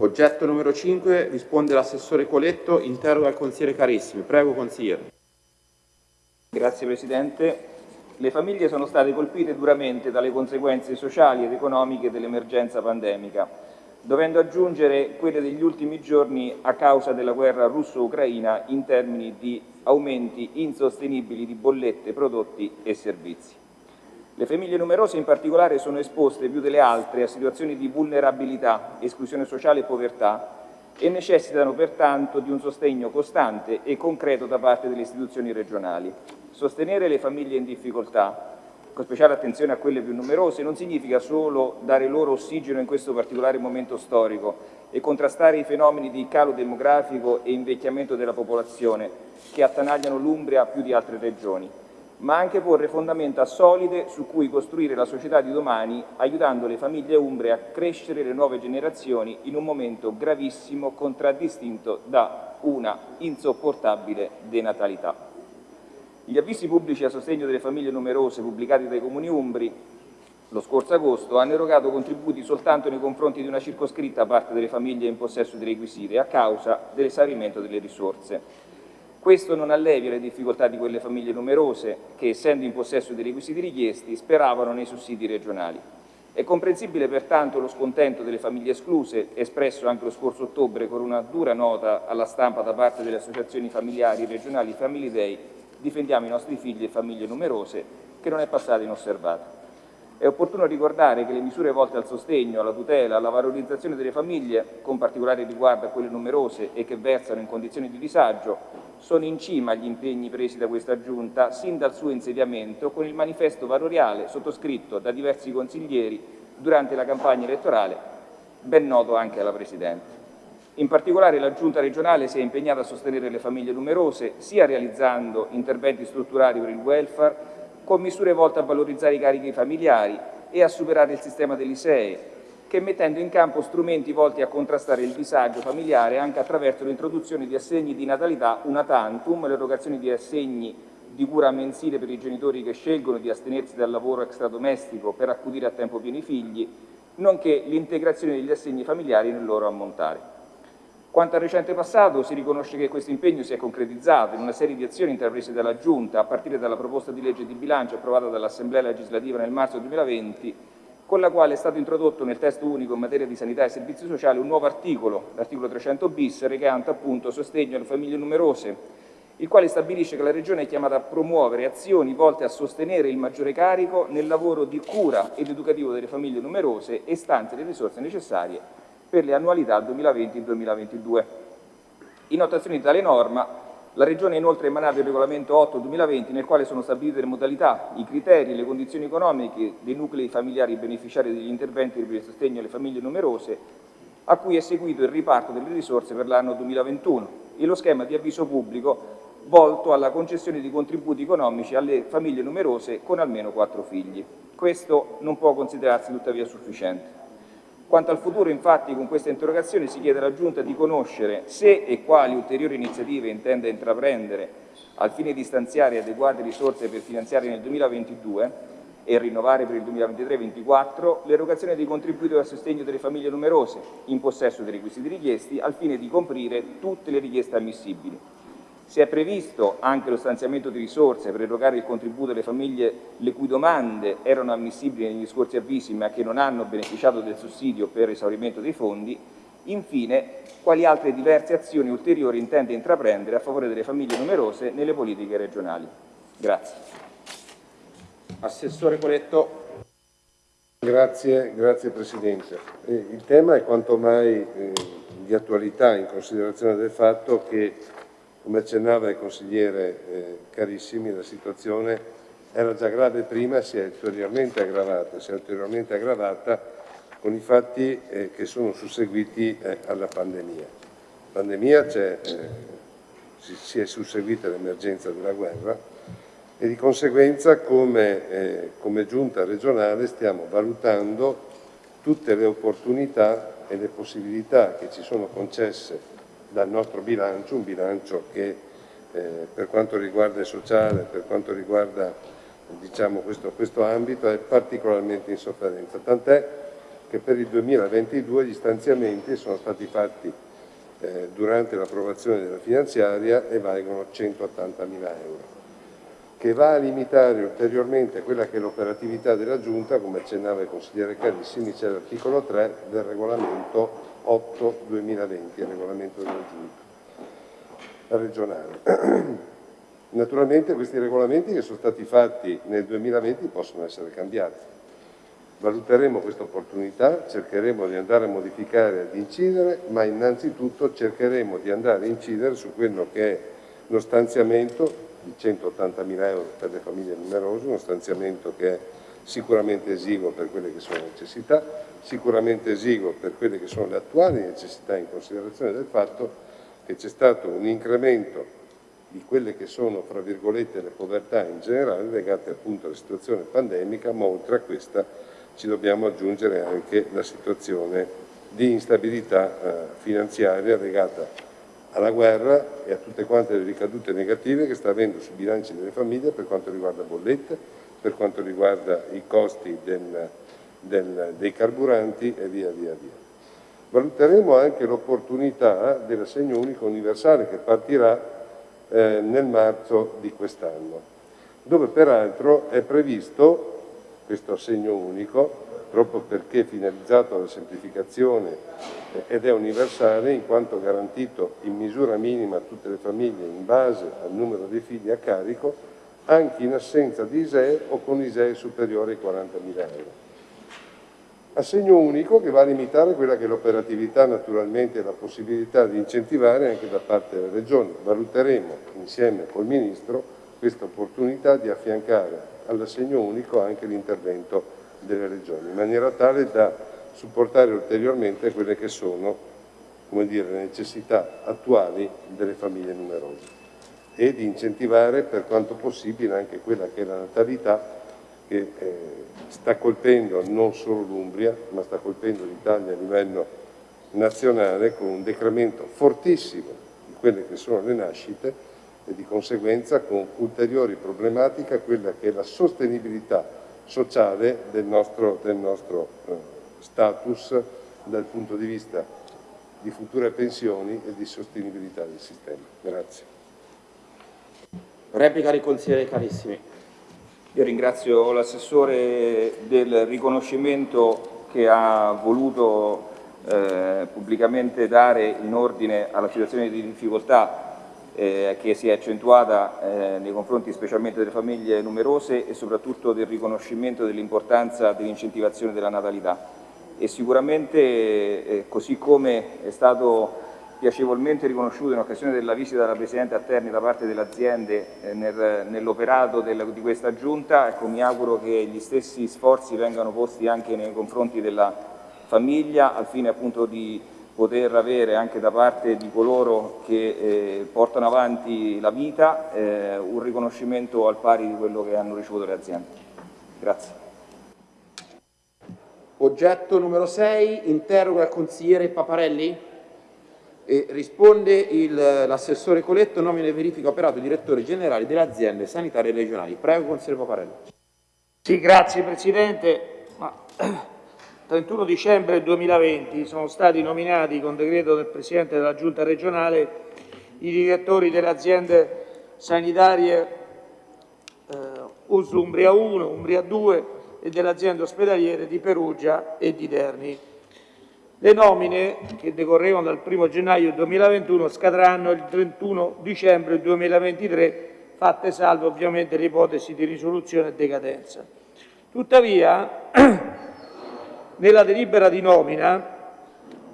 Oggetto numero 5, risponde l'assessore Coletto, interroga il consigliere Carissimi. Prego, consigliere. Grazie Presidente. Le famiglie sono state colpite duramente dalle conseguenze sociali ed economiche dell'emergenza pandemica, dovendo aggiungere quelle degli ultimi giorni a causa della guerra russo-ucraina in termini di aumenti insostenibili di bollette, prodotti e servizi. Le famiglie numerose in particolare sono esposte più delle altre a situazioni di vulnerabilità, esclusione sociale e povertà e necessitano pertanto di un sostegno costante e concreto da parte delle istituzioni regionali. Sostenere le famiglie in difficoltà, con speciale attenzione a quelle più numerose, non significa solo dare loro ossigeno in questo particolare momento storico e contrastare i fenomeni di calo demografico e invecchiamento della popolazione che attanagliano l'Umbria più di altre regioni, ma anche porre fondamenta solide su cui costruire la società di domani, aiutando le famiglie umbre a crescere le nuove generazioni in un momento gravissimo contraddistinto da una insopportabile denatalità. Gli avvisi pubblici a sostegno delle famiglie numerose pubblicati dai comuni umbri lo scorso agosto hanno erogato contributi soltanto nei confronti di una circoscritta parte delle famiglie in possesso dei requisiti a causa dell'esaurimento delle risorse. Questo non allevia le difficoltà di quelle famiglie numerose che, essendo in possesso dei requisiti richiesti, speravano nei sussidi regionali. È comprensibile pertanto lo scontento delle famiglie escluse, espresso anche lo scorso ottobre con una dura nota alla stampa da parte delle associazioni familiari regionali Family Day Difendiamo i nostri figli e famiglie numerose, che non è passata inosservata. È opportuno ricordare che le misure volte al sostegno, alla tutela, alla valorizzazione delle famiglie, con particolare riguardo a quelle numerose e che versano in condizioni di disagio, sono in cima agli impegni presi da questa Giunta sin dal suo insediamento con il manifesto valoriale sottoscritto da diversi consiglieri durante la campagna elettorale, ben noto anche alla Presidente. In particolare la Giunta regionale si è impegnata a sostenere le famiglie numerose, sia realizzando interventi strutturali per il welfare, con misure volte a valorizzare i carichi familiari e a superare il sistema dell'ISEE, che mettendo in campo strumenti volti a contrastare il disagio familiare anche attraverso l'introduzione di assegni di natalità una tantum, l'erogazione di assegni di cura mensile per i genitori che scelgono di astenersi dal lavoro extradomestico per accudire a tempo pieno i figli, nonché l'integrazione degli assegni familiari nel loro ammontare. Quanto al recente passato, si riconosce che questo impegno si è concretizzato in una serie di azioni intraprese dalla Giunta, a partire dalla proposta di legge di bilancio approvata dall'Assemblea legislativa nel marzo 2020, con la quale è stato introdotto nel testo unico in materia di sanità e servizi sociali un nuovo articolo, l'articolo 300 bis, recante appunto sostegno alle famiglie numerose, il quale stabilisce che la Regione è chiamata a promuovere azioni volte a sostenere il maggiore carico nel lavoro di cura ed educativo delle famiglie numerose e stanze le risorse necessarie per le annualità 2020-2022. In attuazione di tale norma, la Regione ha inoltre emanato il regolamento 8-2020 nel quale sono stabilite le modalità, i criteri e le condizioni economiche dei nuclei familiari beneficiari degli interventi per il sostegno alle famiglie numerose a cui è seguito il riparto delle risorse per l'anno 2021 e lo schema di avviso pubblico volto alla concessione di contributi economici alle famiglie numerose con almeno quattro figli. Questo non può considerarsi tuttavia sufficiente. Quanto al futuro, infatti, con questa interrogazione si chiede alla Giunta di conoscere se e quali ulteriori iniziative intenda intraprendere al fine di stanziare adeguate risorse per finanziare nel 2022 e rinnovare per il 2023-2024 l'erogazione dei contributi a sostegno delle famiglie numerose in possesso dei requisiti richiesti al fine di comprire tutte le richieste ammissibili. Si è previsto anche lo stanziamento di risorse per erogare il contributo alle famiglie le cui domande erano ammissibili negli scorsi avvisi ma che non hanno beneficiato del sussidio per esaurimento dei fondi. Infine, quali altre diverse azioni ulteriori intende intraprendere a favore delle famiglie numerose nelle politiche regionali. Grazie. Assessore Coletto. Grazie, grazie Presidente. Eh, il tema è quanto mai eh, di attualità in considerazione del fatto che come accennava il consigliere eh, Carissimi, la situazione era già grave prima, si è ulteriormente aggravata, si è ulteriormente aggravata con i fatti eh, che sono susseguiti eh, alla pandemia. La pandemia eh, si, si, è susseguita l'emergenza della guerra e di conseguenza come, eh, come giunta regionale stiamo valutando tutte le opportunità e le possibilità che ci sono concesse dal nostro bilancio, un bilancio che eh, per quanto riguarda il sociale, per quanto riguarda diciamo, questo, questo, ambito è particolarmente in sofferenza, tant'è che per il 2022 gli stanziamenti sono stati fatti eh, durante l'approvazione della finanziaria e valgono 180 mila euro che va a limitare ulteriormente quella che è l'operatività della Giunta, come accennava il consigliere Carissimi, c'è l'articolo 3 del regolamento 8-2020, il regolamento della Giunta regionale. Naturalmente questi regolamenti che sono stati fatti nel 2020 possono essere cambiati. Valuteremo questa opportunità, cercheremo di andare a modificare ad incidere, ma innanzitutto cercheremo di andare a incidere su quello che è lo stanziamento di 180 mila euro per le famiglie numerose, uno stanziamento che è sicuramente esiguo per quelle che sono le necessità, sicuramente esiguo per quelle che sono le attuali necessità in considerazione del fatto che c'è stato un incremento di quelle che sono, fra virgolette, le povertà in generale legate appunto alla situazione pandemica, ma oltre a questa ci dobbiamo aggiungere anche la situazione di instabilità eh, finanziaria legata alla guerra e a tutte quante le ricadute negative che sta avendo sui bilanci delle famiglie per quanto riguarda bollette, per quanto riguarda i costi del, del, dei carburanti e via via via. Valuteremo anche l'opportunità dell'assegno unico universale che partirà eh, nel marzo di quest'anno, dove peraltro è previsto questo assegno unico proprio perché finalizzato alla semplificazione ed è universale in quanto garantito in misura minima a tutte le famiglie in base al numero dei figli a carico anche in assenza di ISEE o con ISEE superiore ai 40.000 euro. Assegno unico che va a limitare quella che è l'operatività naturalmente e la possibilità di incentivare anche da parte delle regioni. Valuteremo insieme col Ministro questa opportunità di affiancare all'assegno unico anche l'intervento delle regioni, in maniera tale da supportare ulteriormente quelle che sono dire, le necessità attuali delle famiglie numerose e di incentivare per quanto possibile anche quella che è la natalità che eh, sta colpendo non solo l'Umbria ma sta colpendo l'Italia a livello nazionale con un decremento fortissimo di quelle che sono le nascite e di conseguenza con ulteriori problematiche quella che è la sostenibilità sociale del nostro, del nostro eh, status dal punto di vista di future pensioni e di sostenibilità del sistema. Grazie. Replica del consigliere Carissimi. Io ringrazio l'assessore del riconoscimento che ha voluto eh, pubblicamente dare in ordine alla situazione di difficoltà eh, che si è accentuata eh, nei confronti specialmente delle famiglie numerose e soprattutto del riconoscimento dell'importanza dell'incentivazione della natalità. E sicuramente, eh, così come è stato piacevolmente riconosciuto in occasione della visita della Presidente a Terni da parte delle aziende eh, nel, nell'operato di questa Giunta, ecco, mi auguro che gli stessi sforzi vengano posti anche nei confronti della famiglia al fine appunto di poter avere anche da parte di coloro che eh, portano avanti la vita eh, un riconoscimento al pari di quello che hanno ricevuto le aziende. Grazie. Oggetto numero 6, interroga il consigliere Paparelli. E risponde l'assessore Coletto, nomina e verifica operato direttore generale delle aziende sanitarie regionali. Prego, consigliere Paparelli. Sì, grazie Presidente. Ma 31 dicembre 2020 sono stati nominati con decreto del Presidente della Giunta regionale i direttori delle aziende sanitarie eh, US Umbria 1, Umbria 2 e delle aziende ospedaliere di Perugia e di Terni. Le nomine, che decorrevano dal 1 gennaio 2021, scadranno il 31 dicembre 2023, fatte salve ovviamente le ipotesi di risoluzione e decadenza. Tuttavia, nella delibera di nomina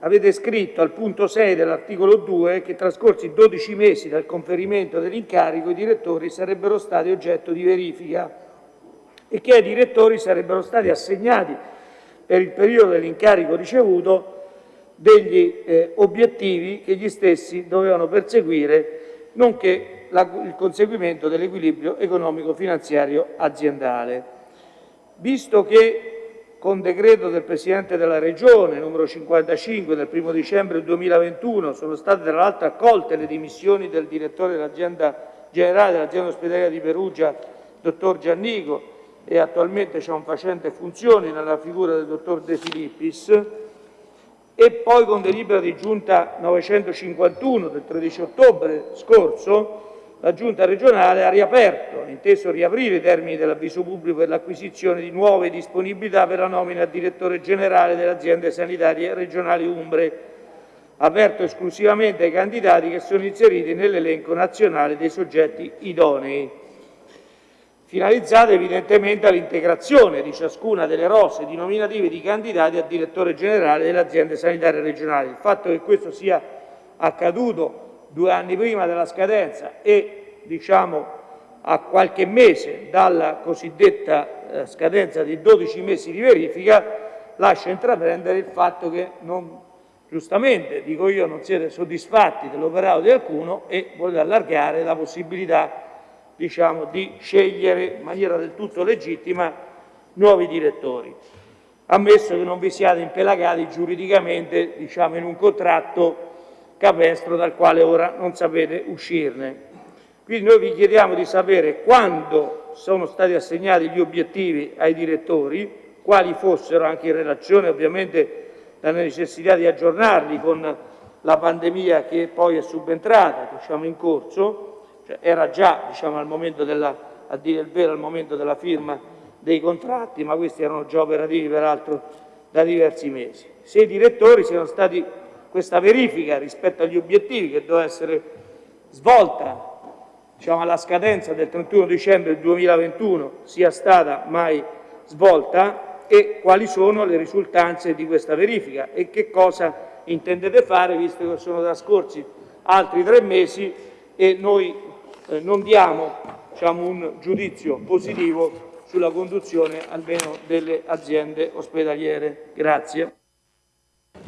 avete scritto al punto 6 dell'articolo 2 che trascorsi 12 mesi dal conferimento dell'incarico i direttori sarebbero stati oggetto di verifica e che ai direttori sarebbero stati assegnati per il periodo dell'incarico ricevuto degli eh, obiettivi che gli stessi dovevano perseguire, nonché la, il conseguimento dell'equilibrio economico-finanziario aziendale. Visto che con decreto del Presidente della Regione numero 55 del 1 dicembre 2021 sono state tra l'altro accolte le dimissioni del direttore dell'azienda generale dell'azienda ospedaliera di Perugia, dottor Giannico, e attualmente c'è un facente funzioni nella figura del dottor De Filippis, e poi con delibera di giunta 951 del 13 ottobre scorso la giunta regionale ha riaperto, inteso riaprire i termini dell'avviso pubblico per l'acquisizione di nuove disponibilità per la nomina a direttore generale delle aziende sanitarie regionali umbre, aperto esclusivamente ai candidati che sono inseriti nell'elenco nazionale dei soggetti idonei finalizzate evidentemente all'integrazione di ciascuna delle rose di nominative di candidati a direttore generale delle aziende sanitarie regionali. Il fatto che questo sia accaduto due anni prima della scadenza e diciamo, a qualche mese dalla cosiddetta eh, scadenza di 12 mesi di verifica lascia intraprendere il fatto che non, giustamente, dico io, non siete soddisfatti dell'operato di alcuno e volete allargare la possibilità diciamo, di scegliere in maniera del tutto legittima nuovi direttori, ammesso che non vi siate impelagati giuridicamente diciamo, in un contratto capestro dal quale ora non sapete uscirne. Quindi noi vi chiediamo di sapere quando sono stati assegnati gli obiettivi ai direttori, quali fossero anche in relazione ovviamente alla necessità di aggiornarli con la pandemia che poi è subentrata, diciamo in corso, cioè era già diciamo, al momento della, a dire il vero al momento della firma dei contratti, ma questi erano già operativi peraltro da diversi mesi. Se i direttori siano stati questa verifica rispetto agli obiettivi che doveva essere svolta diciamo, alla scadenza del 31 dicembre 2021 sia stata mai svolta e quali sono le risultanze di questa verifica e che cosa intendete fare visto che sono trascorsi altri tre mesi e noi eh, non diamo diciamo, un giudizio positivo sulla conduzione almeno delle aziende ospedaliere. Grazie.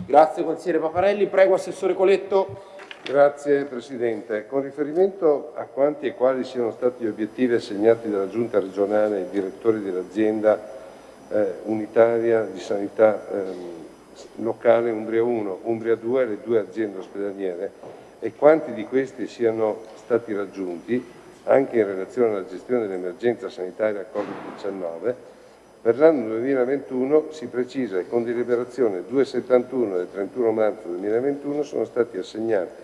Grazie consigliere Paparelli. Prego Assessore Coletto. Grazie Presidente. Con riferimento a quanti e quali siano stati gli obiettivi assegnati dalla Giunta regionale ai direttori dell'azienda eh, unitaria di sanità eh, locale Umbria 1, Umbria 2 e le due aziende ospedaliere e quanti di questi siano stati raggiunti, anche in relazione alla gestione dell'emergenza sanitaria Covid-19, per l'anno 2021 si precisa che con deliberazione 271 del 31 marzo 2021 sono stati assegnati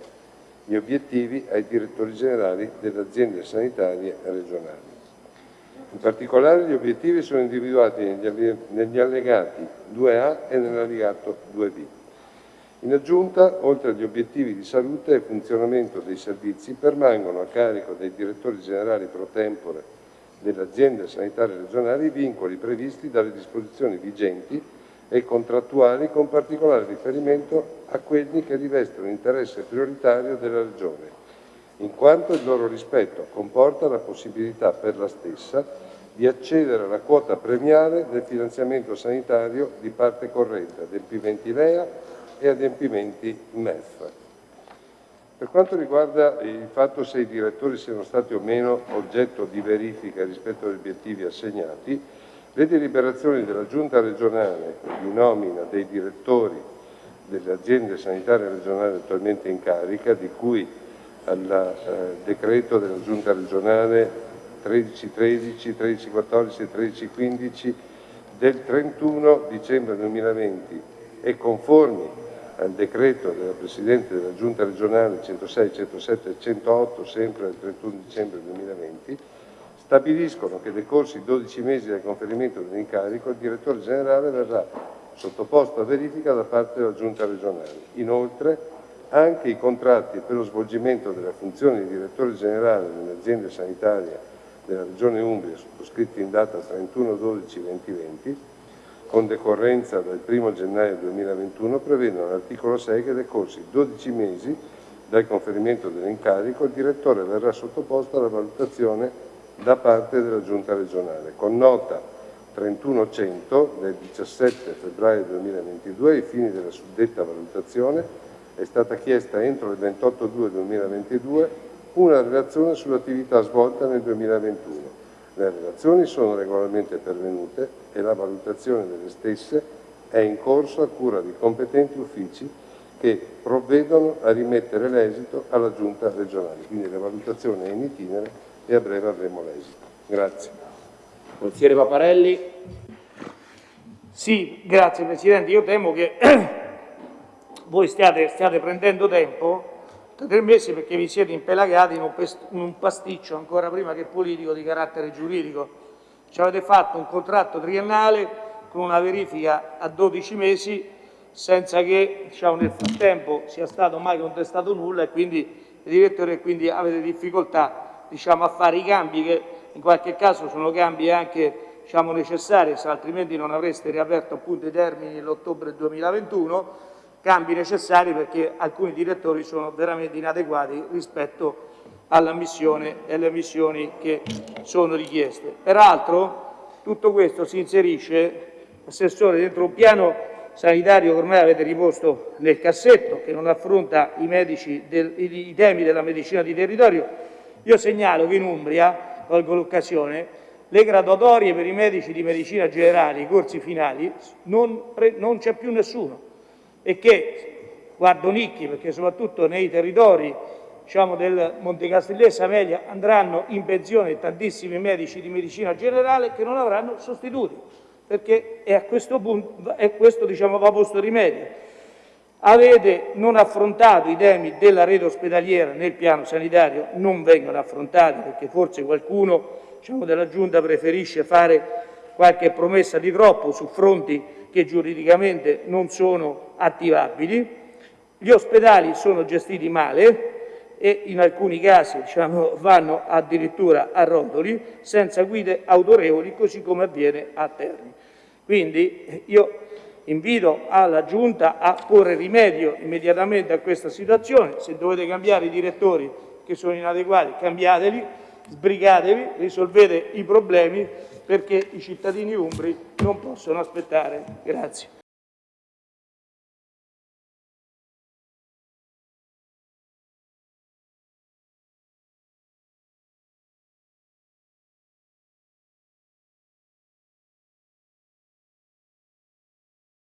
gli obiettivi ai direttori generali delle aziende sanitarie regionali. In particolare gli obiettivi sono individuati negli allegati 2A e nell'allegato 2B. In aggiunta, oltre agli obiettivi di salute e funzionamento dei servizi, permangono a carico dei direttori generali pro tempore delle aziende sanitarie regionali i vincoli previsti dalle disposizioni vigenti e contrattuali con particolare riferimento a quelli che rivestono interesse prioritario della Regione, in quanto il loro rispetto comporta la possibilità per la stessa di accedere alla quota premiale del finanziamento sanitario di parte corrente P20 LEA e adempimenti MEF. Per quanto riguarda il fatto se i direttori siano stati o meno oggetto di verifica rispetto agli obiettivi assegnati, le deliberazioni della Giunta regionale di nomina dei direttori delle aziende sanitarie regionali attualmente in carica, di cui al eh, decreto della Giunta regionale 1313, 1314 e 1315 del 31 dicembre 2020 e conformi al decreto della Presidente della Giunta regionale 106, 107 e 108, sempre del 31 dicembre 2020, stabiliscono che decorsi 12 mesi dal conferimento dell'incarico, il direttore generale verrà sottoposto a verifica da parte della Giunta regionale. Inoltre, anche i contratti per lo svolgimento della funzione di direttore generale nelle aziende sanitarie della Regione Umbria, sottoscritti in data 31-12-2020, con decorrenza dal 1 gennaio 2021 prevedono all'articolo 6 che decorsi 12 mesi dal conferimento dell'incarico il direttore verrà sottoposto alla valutazione da parte della Giunta regionale. Con nota 3100 del 17 febbraio 2022 ai fini della suddetta valutazione è stata chiesta entro il 28-2-2022 una relazione sull'attività svolta nel 2021 le relazioni sono regolarmente pervenute e la valutazione delle stesse è in corso a cura di competenti uffici che provvedono a rimettere l'esito alla Giunta regionale. Quindi la valutazione è in itinere e a breve avremo l'esito. Grazie. Consigliere Paparelli. Sì, grazie Presidente. Io temo che voi stiate, stiate prendendo tempo, tre mesi, perché vi siete impelagati in un, pasticcio ancora prima che politico di carattere giuridico. Ci avete fatto un contratto triennale con una verifica a 12 mesi senza che diciamo, nel frattempo sia stato mai contestato nulla e quindi direttore quindi avete difficoltà diciamo, a fare i cambi che in qualche caso sono cambi anche diciamo, necessari, altrimenti non avreste riaperto appunto i termini nell'ottobre 2021, cambi necessari perché alcuni direttori sono veramente inadeguati rispetto alla missione e alle missioni che sono richieste. Peraltro tutto questo si inserisce, Assessore, dentro un piano sanitario che ormai avete riposto nel cassetto, che non affronta i, del, i temi della medicina di territorio. Io segnalo che in Umbria, colgo l'occasione, le graduatorie per i medici di medicina generale, i corsi finali, non, non c'è più nessuno e che, guardo Nicchi, perché soprattutto nei territori diciamo, del Monte Castellese Amelia andranno in pensione tantissimi medici di medicina generale che non avranno sostituti perché a questo punto è questo diciamo, va posto rimedio. Avete non affrontato i temi della rete ospedaliera nel piano sanitario, non vengono affrontati perché forse qualcuno diciamo, della Giunta preferisce fare qualche promessa di troppo su fronti che giuridicamente non sono attivabili. Gli ospedali sono gestiti male, e in alcuni casi diciamo, vanno addirittura a rotoli senza guide autorevoli così come avviene a Terni. Quindi io invito alla Giunta a porre rimedio immediatamente a questa situazione, se dovete cambiare i direttori che sono inadeguati cambiateli, sbrigatevi, risolvete i problemi perché i cittadini umbri non possono aspettare. Grazie.